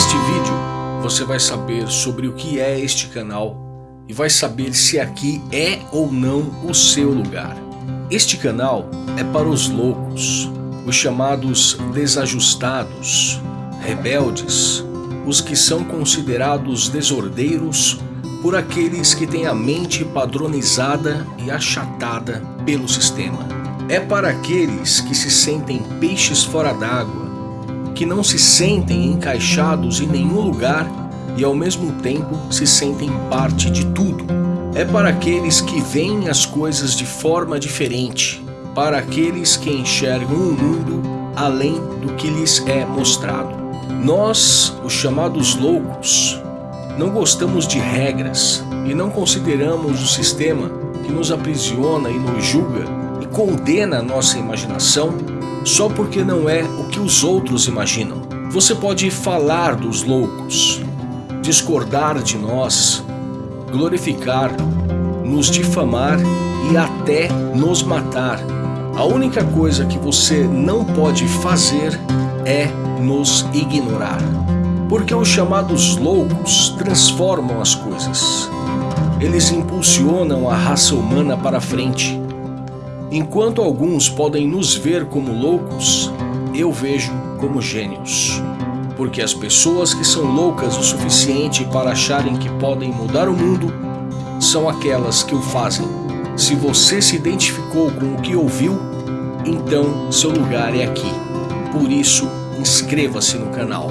Neste vídeo você vai saber sobre o que é este canal e vai saber se aqui é ou não o seu lugar. Este canal é para os loucos, os chamados desajustados, rebeldes, os que são considerados desordeiros por aqueles que têm a mente padronizada e achatada pelo sistema. É para aqueles que se sentem peixes fora d'água, que não se sentem encaixados em nenhum lugar e ao mesmo tempo se sentem parte de tudo. É para aqueles que veem as coisas de forma diferente, para aqueles que enxergam o mundo além do que lhes é mostrado. Nós, os chamados loucos, não gostamos de regras e não consideramos o sistema que nos aprisiona e nos julga e condena a nossa imaginação só porque não é o que os outros imaginam. Você pode falar dos loucos, discordar de nós, glorificar, nos difamar e até nos matar. A única coisa que você não pode fazer é nos ignorar. Porque os chamados loucos transformam as coisas. Eles impulsionam a raça humana para frente. Enquanto alguns podem nos ver como loucos, eu vejo como gênios. Porque as pessoas que são loucas o suficiente para acharem que podem mudar o mundo são aquelas que o fazem. Se você se identificou com o que ouviu, então seu lugar é aqui. Por isso, inscreva-se no canal.